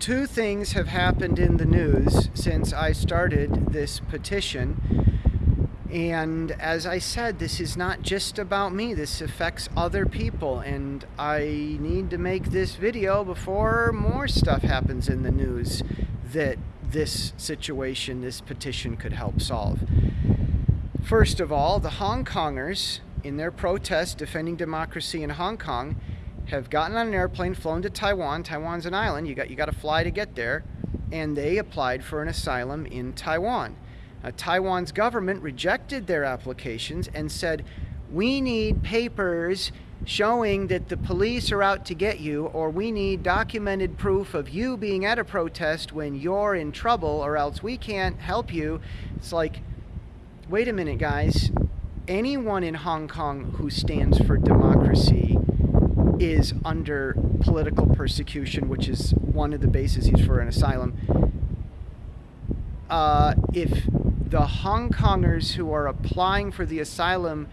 two things have happened in the news since I started this petition. And as I said, this is not just about me, this affects other people. And I need to make this video before more stuff happens in the news that this situation, this petition could help solve. First of all, the Hong Kongers, in their protest defending democracy in Hong Kong, have gotten on an airplane, flown to Taiwan. Taiwan's an island. You got you got to fly to get there, and they applied for an asylum in Taiwan. Uh, Taiwan's government rejected their applications and said, "We need papers showing that the police are out to get you, or we need documented proof of you being at a protest when you're in trouble, or else we can't help you." It's like, wait a minute, guys. Anyone in Hong Kong who stands for democracy is under political persecution, which is one of the bases for an asylum. Uh, if the Hong Kongers who are applying for the asylum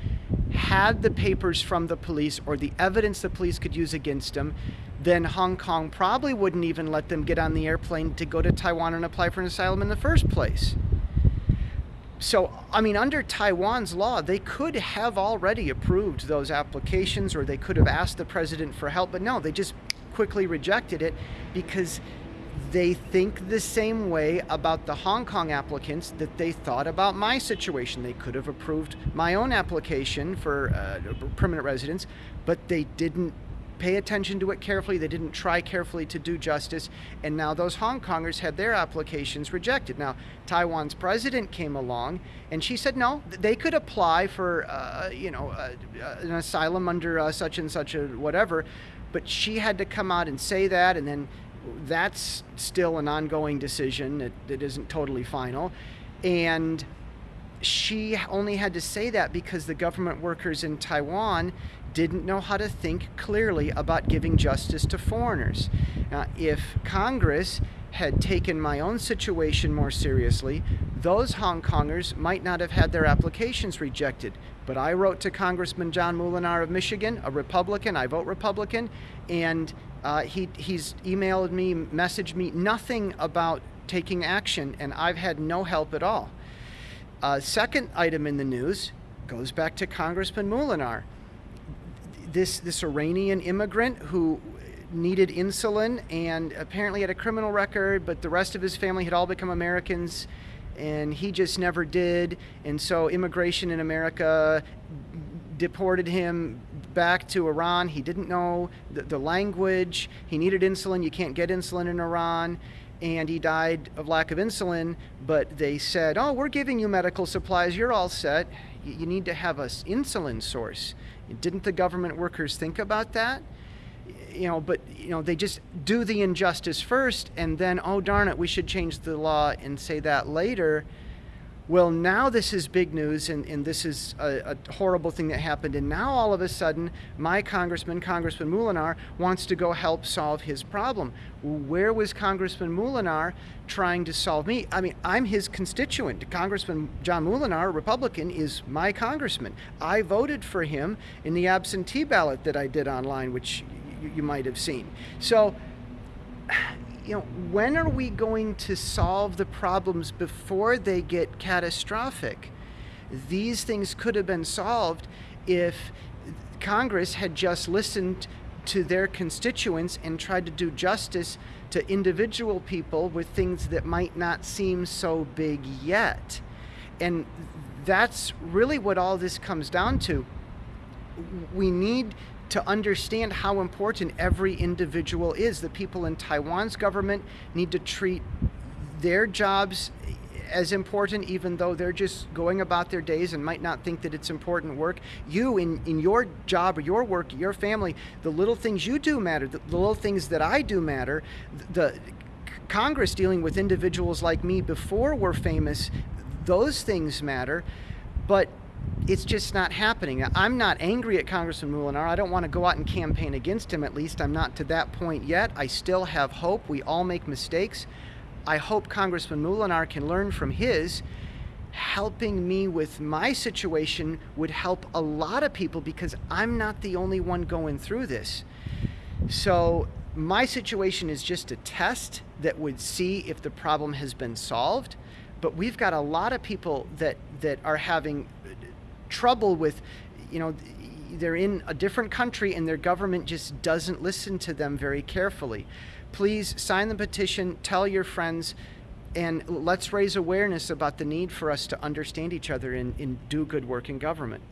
had the papers from the police or the evidence the police could use against them, then Hong Kong probably wouldn't even let them get on the airplane to go to Taiwan and apply for an asylum in the first place so, I mean, under Taiwan's law, they could have already approved those applications or they could have asked the president for help, but no, they just quickly rejected it because they think the same way about the Hong Kong applicants that they thought about my situation. They could have approved my own application for uh, permanent residence, but they didn't pay attention to it carefully. They didn't try carefully to do justice. And now those Hong Kongers had their applications rejected. Now, Taiwan's president came along and she said, no, they could apply for, uh, you know, uh, uh, an asylum under uh, such and such a whatever. But she had to come out and say that. And then that's still an ongoing decision that, that isn't totally final. And she only had to say that because the government workers in Taiwan didn't know how to think clearly about giving justice to foreigners. if Congress had taken my own situation more seriously, those Hong Kongers might not have had their applications rejected. But I wrote to Congressman John Moolenaar of Michigan, a Republican, I vote Republican, and uh, he, he's emailed me, messaged me, nothing about taking action, and I've had no help at all. Uh, second item in the news goes back to Congressman Moolenaar. This, this Iranian immigrant who needed insulin and apparently had a criminal record, but the rest of his family had all become Americans and he just never did. And so immigration in America deported him back to Iran. He didn't know the, the language. He needed insulin. You can't get insulin in Iran and he died of lack of insulin, but they said, oh, we're giving you medical supplies, you're all set. You need to have an insulin source. Didn't the government workers think about that? You know, but you know, they just do the injustice first and then, oh darn it, we should change the law and say that later. Well, now this is big news, and, and this is a, a, horrible thing that happened. And now all of a sudden, my congressman, Congressman Moolenaar, wants to go help solve his problem. Where was Congressman Moolenaar trying to solve me? I mean, I'm his constituent. Congressman John Moolenaar, Republican, is my congressman. I voted for him in the absentee ballot that I did online, which you, you might have seen. So you know, when are we going to solve the problems before they get catastrophic? These things could have been solved if Congress had just listened to their constituents and tried to do justice to individual people with things that might not seem so big yet. And that's really what all this comes down to. We need to understand how important every individual is. The people in Taiwan's government need to treat their jobs as important even though they're just going about their days and might not think that it's important work. You, in, in your job or your work, your family, the little things you do matter, the, the little things that I do matter. The Congress dealing with individuals like me before we're famous, those things matter. But it's just not happening. I'm not angry at Congressman Moolenaar. I don't want to go out and campaign against him. At least I'm not to that point yet. I still have hope. We all make mistakes. I hope Congressman Moolenaar can learn from his. Helping me with my situation would help a lot of people because I'm not the only one going through this. So My situation is just a test that would see if the problem has been solved. But we've got a lot of people that, that are having trouble with, you know, they're in a different country and their government just doesn't listen to them very carefully. Please sign the petition, tell your friends, and let's raise awareness about the need for us to understand each other and, and do good work in government.